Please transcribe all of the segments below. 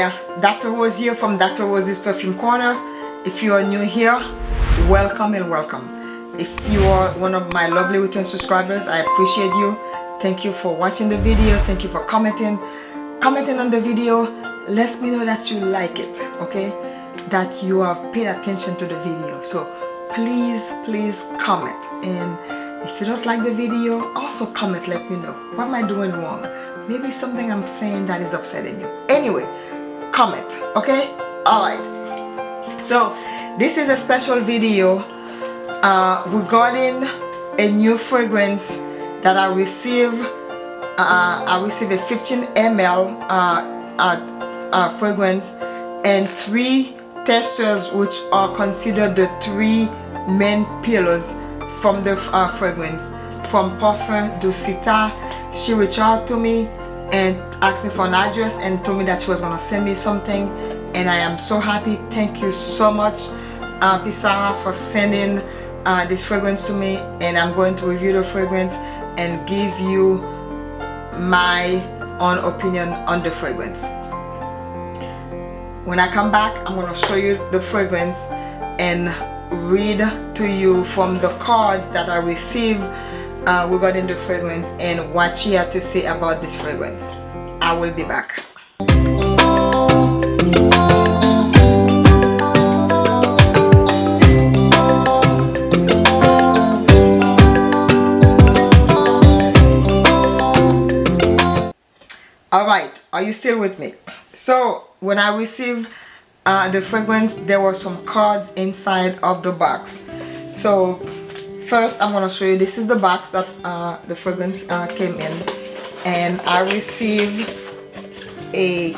there. Dr. Rose here from Dr. Rose's Perfume Corner. If you are new here welcome and welcome. If you are one of my lovely return subscribers I appreciate you. Thank you for watching the video. Thank you for commenting. Commenting on the video lets me know that you like it okay? That you have paid attention to the video. So please please comment. And if you don't like the video also comment let me know. What am I doing wrong? Maybe something I'm saying that is upsetting you. Anyway comment okay? All right. So this is a special video. Uh, regarding a new fragrance that I received uh, I received a 15 ml uh, uh, uh, fragrance and three testers which are considered the three main pillars from the uh, fragrance. From Parfum Dusita she reached out to me and asked me for an address and told me that she was gonna send me something and I am so happy. Thank you so much uh, Pissara for sending uh, this fragrance to me and I'm going to review the fragrance and give you my own opinion on the fragrance. When I come back I'm going to show you the fragrance and read to you from the cards that I received uh, regarding the fragrance and what she had to say about this fragrance. I will be back. All right are you still with me? So when I received uh, the fragrance there were some cards inside of the box. So first I'm going to show you this is the box that uh, the fragrance uh, came in. And I received a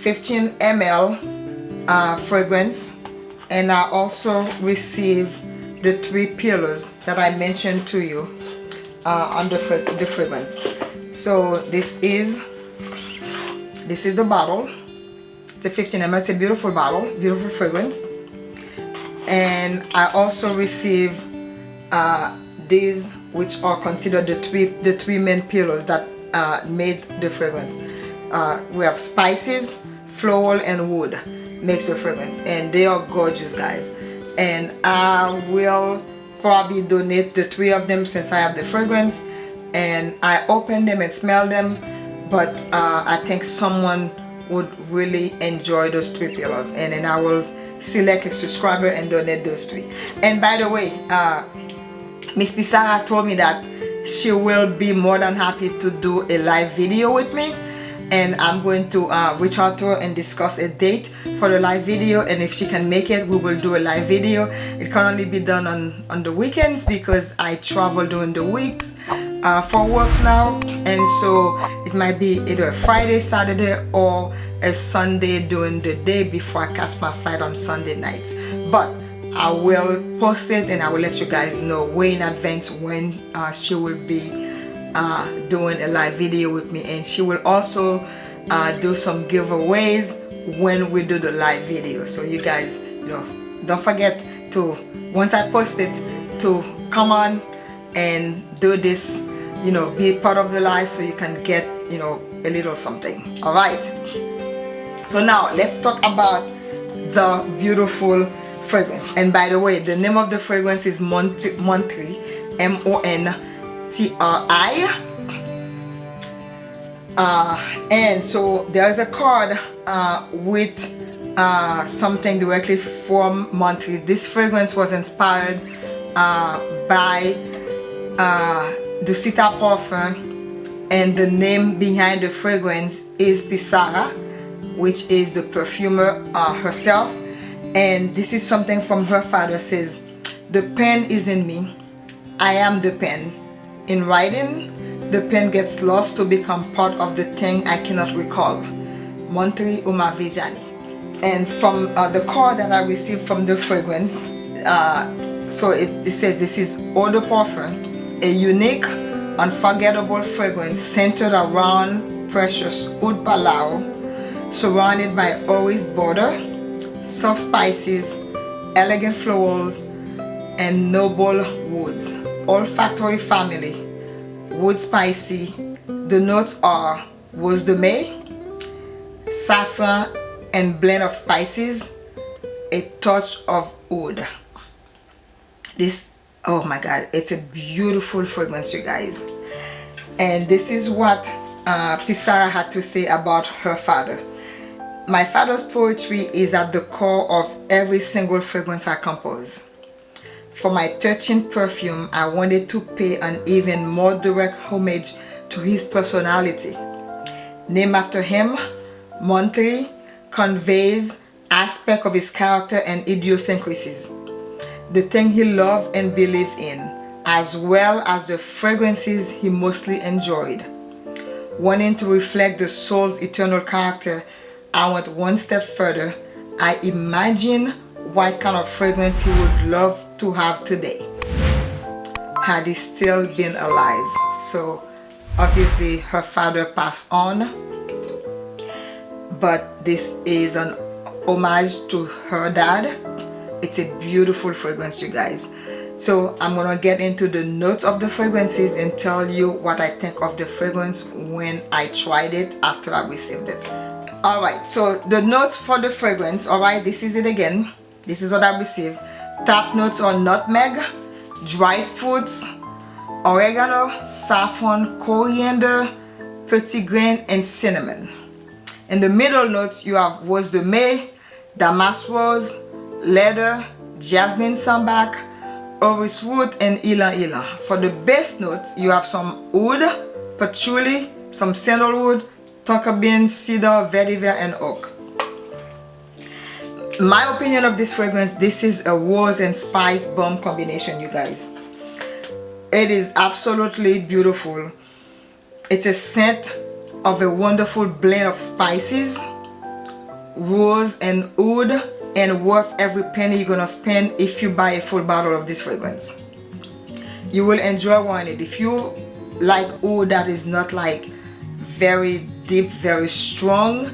15 ml uh, fragrance. And I also received the three pillows that I mentioned to you uh, on the, fra the fragrance. So this is this is the bottle. It's a 15 ml it's a beautiful bottle beautiful fragrance. And I also received uh, these which are considered the three the three main pillars that uh, made the fragrance. Uh, we have spices floral and wood makes the fragrance and they are gorgeous guys. And I will probably donate the three of them since I have the fragrance and I open them and smell them but uh, I think someone would really enjoy those three pillars and then I will select a subscriber and donate those three. And by the way uh, Miss Pissara told me that she will be more than happy to do a live video with me. And I'm going to uh, reach out to her and discuss a date for the live video. And if she can make it we will do a live video. It can only be done on on the weekends because I travel during the weeks uh, for work now. And so it might be either a Friday Saturday or a Sunday during the day before I catch my flight on Sunday nights. But I will post it and I will let you guys know way in advance when uh, she will be uh, doing a live video with me. And she will also uh, do some giveaways when we do the live video. So you guys you know don't forget to once I post it to come on and do this you know be part of the live so you can get you know a little something. All right. So now let's talk about the beautiful fragrance. And by the way the name of the fragrance is Montri M-O-N-T-R-I uh, and so there's a card uh, with uh, something directly from Montri this fragrance was inspired uh, by uh, Dusita Parfum. And the name behind the fragrance is Pissara which is the perfumer uh, herself and this is something from her father says the pen is in me. I am the pen. In writing the pen gets lost to become part of the thing I cannot recall. Montri Umavijani. And from uh, the card that I received from the fragrance uh, so it, it says this is Eau de Parfum a unique unforgettable fragrance centered around precious oud palau surrounded by orange border soft spices elegant florals and noble woods. Olfactory family wood spicy. The notes are rose de mai saffron and blend of spices. A touch of wood. this oh my god it's a beautiful fragrance you guys. And this is what uh, Pissara had to say about her father my father's poetry is at the core of every single fragrance I compose. For my 13th perfume I wanted to pay an even more direct homage to his personality. Named after him Montri conveys aspect of his character and idiosyncrasies. The thing he loved and believed in, as well as the fragrances he mostly enjoyed. Wanting to reflect the soul's eternal character, I went one step further. I imagine what kind of fragrance he would love to have today. Had he still been alive. So obviously her father passed on. But this is an homage to her dad. It's a beautiful fragrance you guys. So i'm gonna get into the notes of the fragrances and tell you what i think of the fragrance when i tried it after i received it all right so the notes for the fragrance all right this is it again. This is what i received. Top notes are nutmeg dry fruits oregano saffron coriander petit grain and cinnamon. In the middle notes you have rose de mai damask rose leather, jasmine sambac, orris wood and ylang ylang. For the base notes, you have some wood patchouli, some sandalwood, tonka bean, cedar, vetiver, and oak. My opinion of this fragrance, this is a rose and spice bomb combination, you guys. It is absolutely beautiful. It's a scent of a wonderful blend of spices, rose and oud, and worth every penny you're gonna spend if you buy a full bottle of this fragrance you will enjoy wearing it if you like oud that is not like very deep very strong.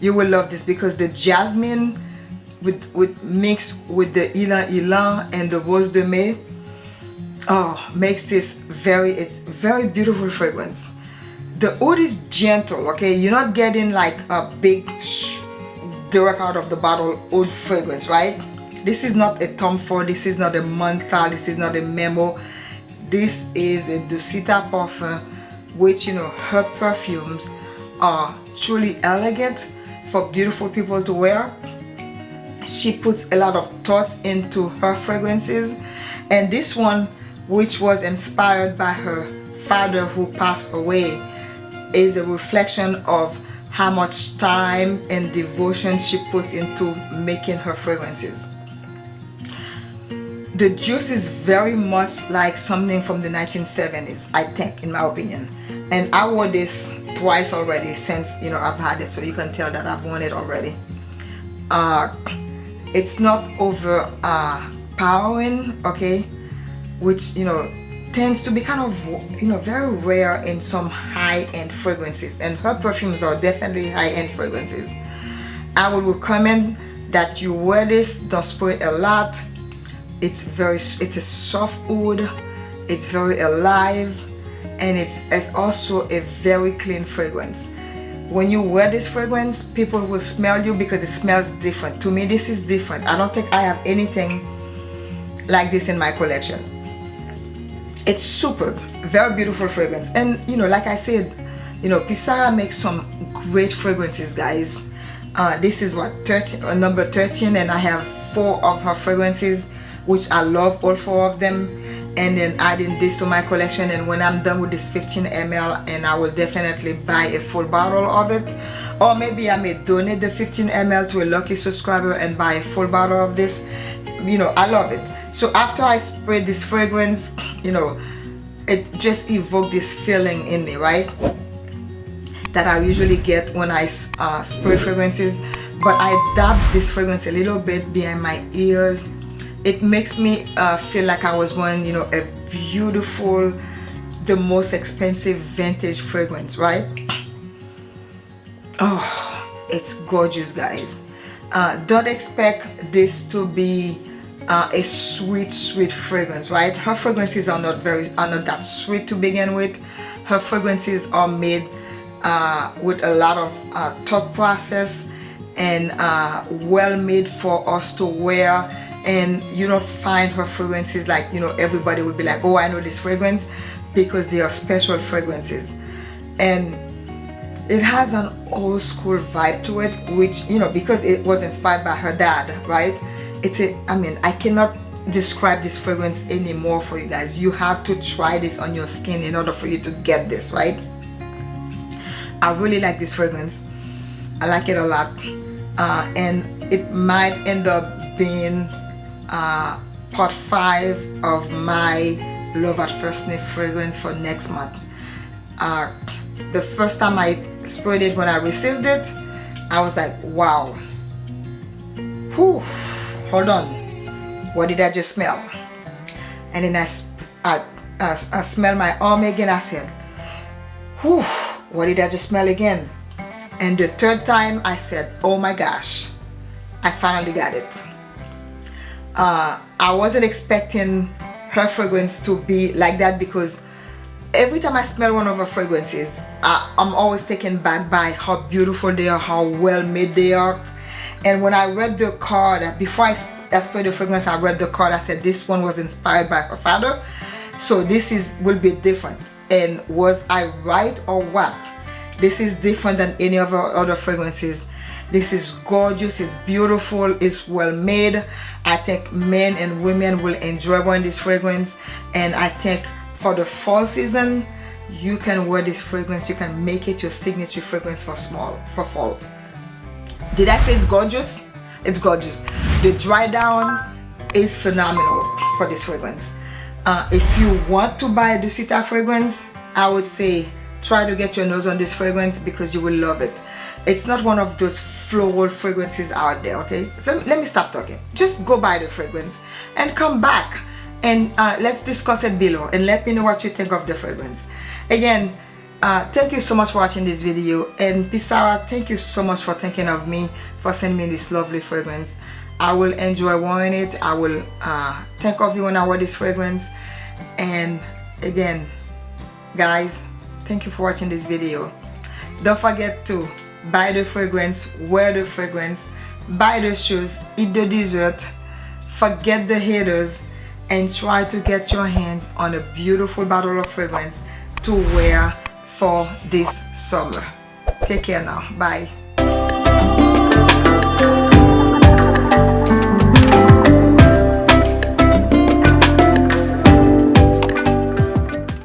You will love this because the jasmine with with mixed with the ylang ylang and the rose de mai oh makes this very it's very beautiful fragrance. The oud is gentle okay? You're not getting like a big direct out of the bottle oud fragrance right? This is not a Tom Ford this is not a Montale this is not a Memo. This is a Dusita Parfum which you know her perfumes are truly elegant for beautiful people to wear she puts a lot of thought into her fragrances and this one which was inspired by her father who passed away is a reflection of how much time and devotion she puts into making her fragrances. The juice is very much like something from the 1970s, I think, in my opinion. And I wore this twice already since, you know, I've had it, so you can tell that I've worn it already. Uh, it's not over uh, okay, which, you know, tends to be kind of you know very rare in some high-end fragrances. And her perfumes are definitely high-end fragrances. I would recommend that you wear this. Don't spray a lot. It's very it's a soft wood. It's very alive and it's, it's also a very clean fragrance. When you wear this fragrance people will smell you because it smells different. To me this is different. I don't think I have anything like this in my collection. It's super very beautiful fragrance. And you know like I said you know Pissara makes some great fragrances guys. Uh, this is what 13 uh, number 13 and I have four of her fragrances which I love all four of them and then adding this to my collection and when I'm done with this 15 ml and I will definitely buy a full bottle of it. Or maybe I may donate the 15 ml to a lucky subscriber and buy a full bottle of this. You know I love it. So after I spray this fragrance you know it just evoked this feeling in me right? That I usually get when I uh, spray fragrances. But I dab this fragrance a little bit behind my ears it makes me uh, feel like I was wearing you know a beautiful the most expensive vintage fragrance right? Oh it's gorgeous guys. Uh, don't expect this to be uh, a sweet sweet fragrance right? Her fragrances are not very are not that sweet to begin with. Her fragrances are made uh, with a lot of uh, thought process and uh, well made for us to wear and you don't find her fragrances like you know everybody would be like oh I know this fragrance because they are special fragrances. And it has an old school vibe to it which you know because it was inspired by her dad right? It's a I mean I cannot describe this fragrance anymore for you guys. You have to try this on your skin in order for you to get this right? I really like this fragrance. I like it a lot. Uh, and it might end up being uh, part 5 of my love at first sniff fragrance for next month uh, the first time I sprayed it when I received it I was like wow Whew. hold on what did I just smell and then I, I, I, I smell my arm again I said Whew what did I just smell again? And the third time I said, oh my gosh, I finally got it. Uh, I wasn't expecting her fragrance to be like that because every time I smell one of her fragrances, I, I'm always taken back by how beautiful they are, how well made they are. And when I read the card, before I, I sprayed the fragrance, I read the card, I said this one was inspired by her father. So this is will be different and was I right or what this is different than any of our other fragrances this is gorgeous it's beautiful it's well made. I think men and women will enjoy wearing this fragrance and I think for the fall season you can wear this fragrance you can make it your signature fragrance for small for fall. Did I say it's gorgeous? It's gorgeous. The dry down is phenomenal for this fragrance. Uh, if you want to buy a Dusita fragrance I would say try to get your nose on this fragrance because you will love it. It's not one of those floral fragrances out there okay? So let me stop talking. Just go buy the fragrance and come back and uh, let's discuss it below and let me know what you think of the fragrance. Again uh, thank you so much for watching this video and Pissara thank you so much for thinking of me for sending me this lovely fragrance. I will enjoy wearing it. I will uh, think of you when I wear this fragrance. And again guys thank you for watching this video. Don't forget to buy the fragrance wear the fragrance. Buy the shoes eat the dessert. Forget the haters and try to get your hands on a beautiful bottle of fragrance to wear for this summer. Take care now. Bye